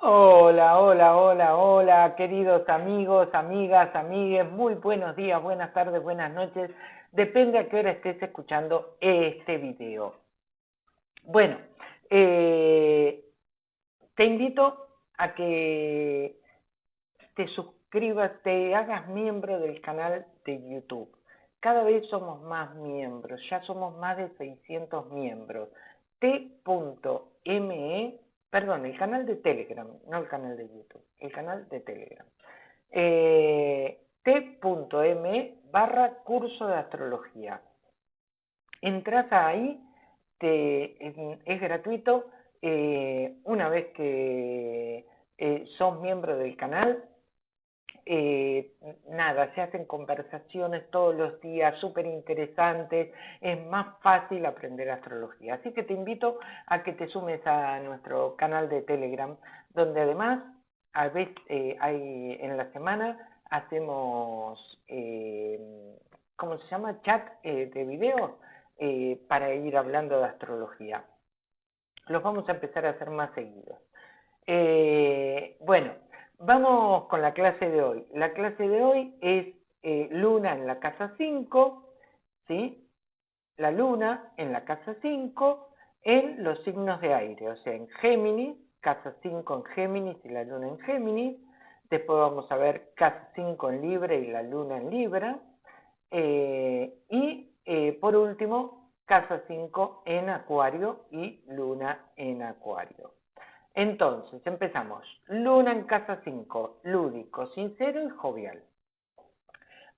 Hola, hola, hola, hola, queridos amigos, amigas, amigues, muy buenos días, buenas tardes, buenas noches, depende a qué hora estés escuchando este video. Bueno, eh, te invito a que te suscribas, te hagas miembro del canal de YouTube. Cada vez somos más miembros, ya somos más de 600 miembros. T.me perdón, el canal de Telegram, no el canal de YouTube, el canal de Telegram. Eh, t.m barra curso de astrología. Entras ahí, te, es, gratuito. Eh, una vez que eh, sos miembro del canal, eh, nada, se hacen conversaciones todos los días súper interesantes, es más fácil aprender astrología. Así que te invito a que te sumes a nuestro canal de Telegram, donde además a veces eh, hay en la semana hacemos, eh, ¿cómo se llama? Chat de video para ir hablando de astrología. Los vamos a empezar a hacer más seguidos. bueno, Vamos con la clase de hoy. La clase de hoy es eh, Luna en la casa 5, ¿sí? La Luna en la casa 5 en los signos de aire, o sea, en Géminis, casa 5 en Géminis y la Luna en Géminis. Después vamos a ver casa 5 en Libra y la Luna en Libra. Eh, y eh, por último, casa 5 en Acuario y Luna en Acuario. Entonces, empezamos. Luna en casa 5, lúdico, sincero y jovial.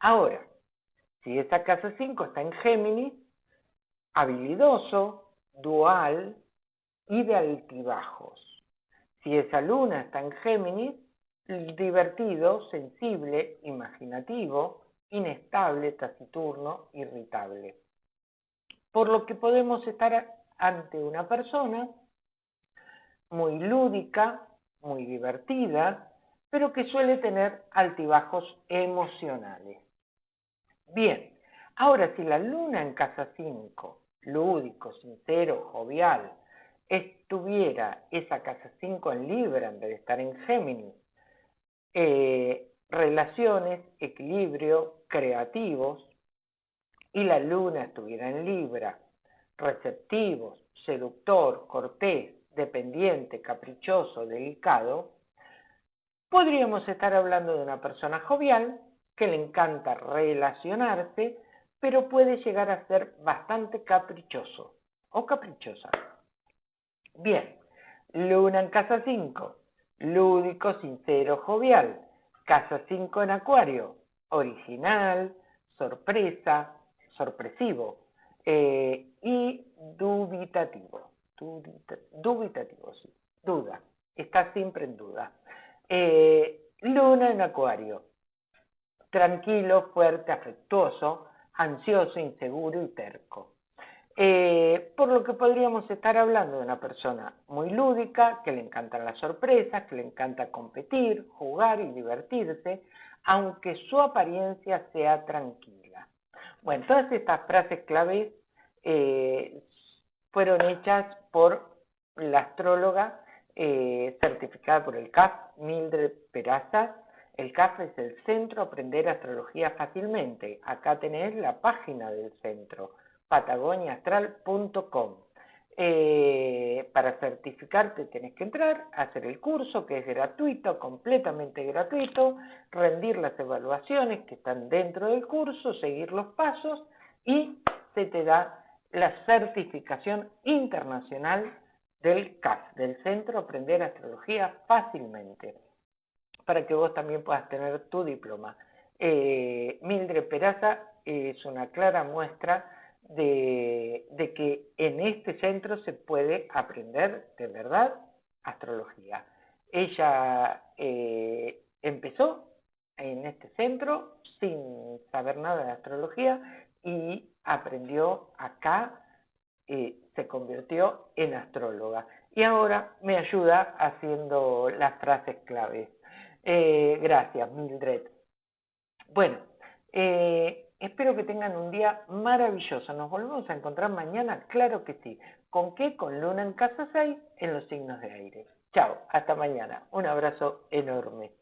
Ahora, si esa casa 5 está en Géminis, habilidoso, dual y de altibajos. Si esa luna está en Géminis, divertido, sensible, imaginativo, inestable, taciturno, irritable. Por lo que podemos estar ante una persona muy lúdica, muy divertida, pero que suele tener altibajos emocionales. Bien, ahora si la luna en casa 5, lúdico, sincero, jovial, estuviera esa casa 5 en Libra en vez de estar en Géminis, eh, relaciones, equilibrio, creativos, y la luna estuviera en Libra, receptivos, seductor, cortés, dependiente, caprichoso, delicado, podríamos estar hablando de una persona jovial que le encanta relacionarse, pero puede llegar a ser bastante caprichoso o caprichosa. Bien, luna en casa 5, lúdico, sincero, jovial. Casa 5 en acuario, original, sorpresa, sorpresivo eh, y dubitativo dubitativo, sí, duda, está siempre en duda. Eh, luna en Acuario, tranquilo, fuerte, afectuoso, ansioso, inseguro y terco. Eh, por lo que podríamos estar hablando de una persona muy lúdica, que le encantan las sorpresas, que le encanta competir, jugar y divertirse, aunque su apariencia sea tranquila. Bueno, todas estas frases claves eh, fueron hechas por la astróloga eh, certificada por el CAF, Mildred Peraza. El CAF es el Centro Aprender Astrología Fácilmente. Acá tenés la página del centro, patagoniaastral.com. Eh, para certificarte tenés que entrar, hacer el curso que es gratuito, completamente gratuito, rendir las evaluaciones que están dentro del curso, seguir los pasos y se te da la certificación internacional del CAS, del Centro Aprender Astrología Fácilmente, para que vos también puedas tener tu diploma. Eh, Mildred Peraza es una clara muestra de, que en este centro se puede aprender de verdad astrología. Ella eh, empezó en este centro sin saber nada de astrología y aprendió acá, eh, se convirtió en astróloga. Y ahora me ayuda haciendo las frases claves. Eh, gracias, Mildred. Bueno, eh, espero que tengan un día maravilloso. Nos volvemos a encontrar mañana, claro que sí. ¿Con qué? Con Luna en casa 6 en los signos de aire. Chao, hasta mañana. Un abrazo enorme.